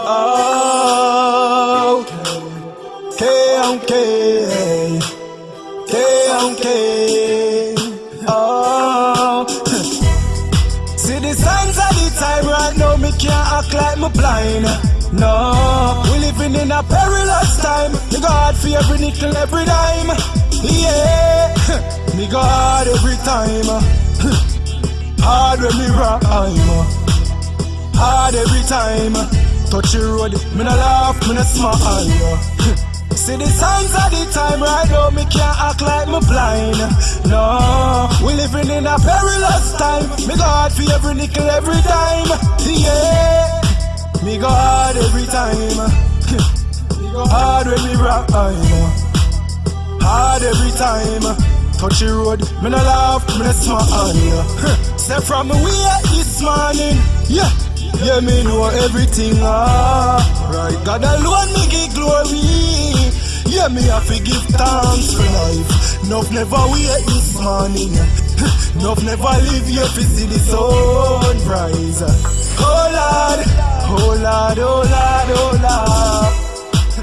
Oh. Oh, see the signs the. Me can't act like me blind. No, we living in a perilous time. Me God for every nickel, every dime. Yeah, me God every time. Hard when me rhyme. Hard every time. Touch the road, me no laugh, me no smile. See the signs of the time right now, me can't act like me blind. No, we living in a perilous time. Me God for every nickel, every dime. Yeah, me God every time. Hard when me rhyme. Hard every time. Touch the road, me no laugh, me no smile. Step from me way this morning, yeah. Yeah, me know everything, ah. Right, God alone me give glory. Yeah, me have to give thanks for life. Nuff never wait this morning. Nuff never leave here to see the sun rise Oh Lord, oh Lord, oh Lord, oh Lord.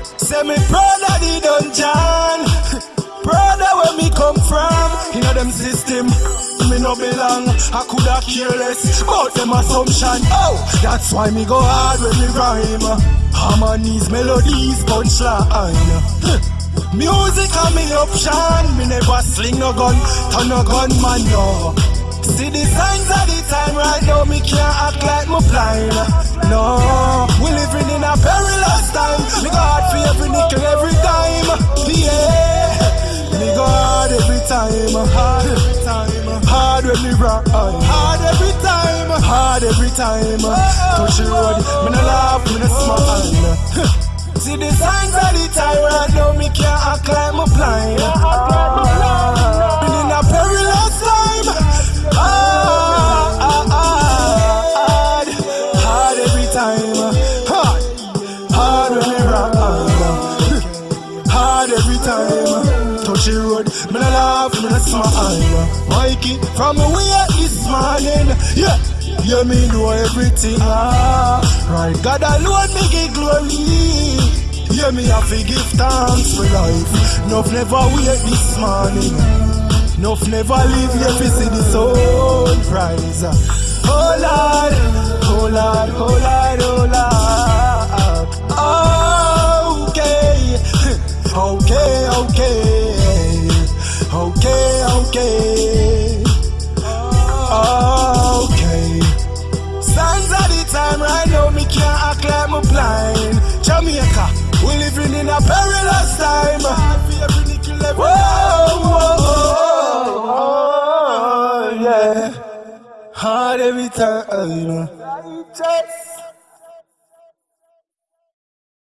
Say me proud of the dungeon. Proud of where me come from. You know them system no belong. I coulda careless about them assumption. Oh, that's why me go hard when me rhyme. Harmonies, melodies, punchline. Music a me option. Me never sling no gun, turn no gun man no. See the signs of the time right now. Me can't act like me blind. No, we living in a perilous time. Me go hard for every nickel, Hard when me rock, hard every time, hard every time. Touch the road, me no laugh, me no smile. See the signs of the time road, me no laugh, me no smile. Mikey, from me way this morning, yeah. Yeah, me know everything, ah Right, God alone me get glory. Yeah, me have to give thanks for life. Nuff never wait this morning. Nuff never leave here to see the sun rise. Oh Lord, oh Lord, oh Lord, Okay, okay Signs of the time right now Me can't act like me blind Jamaica We living in a perilous time Whoa, whoa, whoa, yeah Hard every time